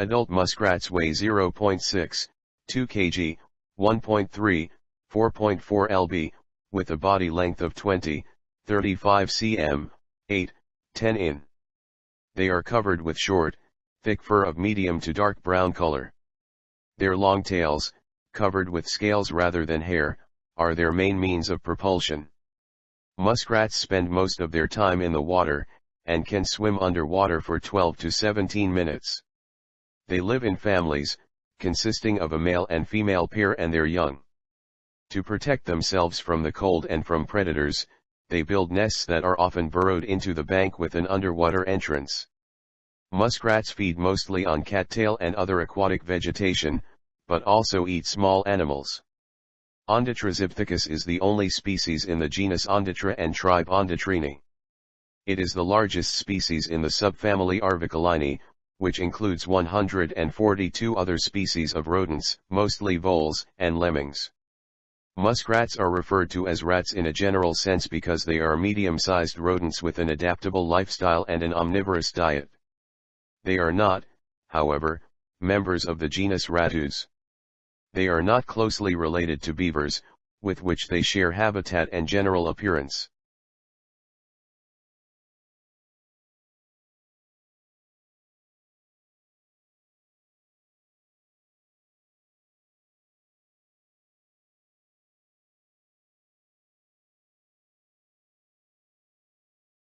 Adult muskrats weigh 0.6, 2 kg, 1.3, 4.4 lb, with a body length of 20, 35 cm, 8, 10 in. They are covered with short, thick fur of medium to dark brown color. Their long tails, covered with scales rather than hair, are their main means of propulsion. Muskrats spend most of their time in the water, and can swim underwater for 12 to 17 minutes. They live in families, consisting of a male and female pair and their young. To protect themselves from the cold and from predators, they build nests that are often burrowed into the bank with an underwater entrance. Muskrats feed mostly on cattail and other aquatic vegetation, but also eat small animals. Ondatra zibethicus is the only species in the genus Ondatra and tribe Ondatrini. It is the largest species in the subfamily Arvicolinae, which includes 142 other species of rodents, mostly voles and lemmings. Muskrats are referred to as rats in a general sense because they are medium-sized rodents with an adaptable lifestyle and an omnivorous diet. They are not, however, members of the genus Rattus. They are not closely related to beavers, with which they share habitat and general appearance.